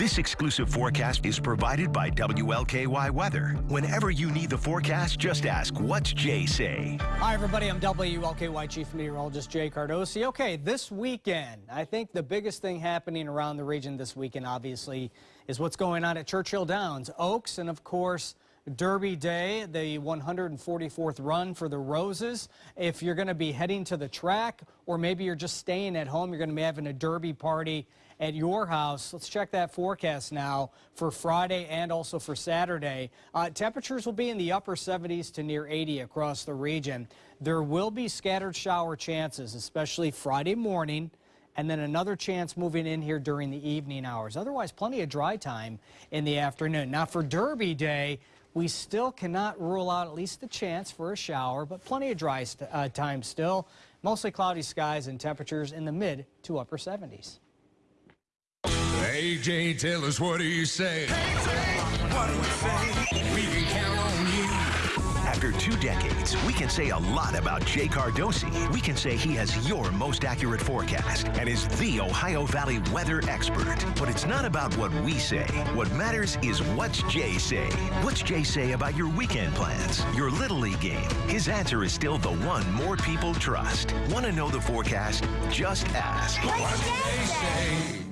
This exclusive forecast is provided by WLKY Weather. Whenever you need the forecast, just ask, what's Jay say? Hi, everybody. I'm WLKY Chief Meteorologist Jay Cardosi. Okay, this weekend, I think the biggest thing happening around the region this weekend, obviously, is what's going on at Churchill Downs. Oaks and, of course, Derby Day, the 144th run for the Roses. If you're going to be heading to the track or maybe you're just staying at home, you're going to be having a Derby party at your house. Let's check that forecast now for Friday and also for Saturday. Uh, temperatures will be in the upper 70s to near 80 across the region. There will be scattered shower chances, especially Friday morning and then another chance moving in here during the evening hours. Otherwise, plenty of dry time in the afternoon. Now, for Derby Day, we still cannot rule out at least the chance for a shower, but plenty of dry uh, time still. Mostly cloudy skies and temperatures in the mid to upper 70s. AJ, tell us what do you say? what do say? After two decades, we can say a lot about Jay Cardosi. We can say he has your most accurate forecast and is the Ohio Valley weather expert. But it's not about what we say. What matters is what's Jay say. What's Jay say about your weekend plans, your Little League game? His answer is still the one more people trust. Want to know the forecast? Just ask. What's Jay say?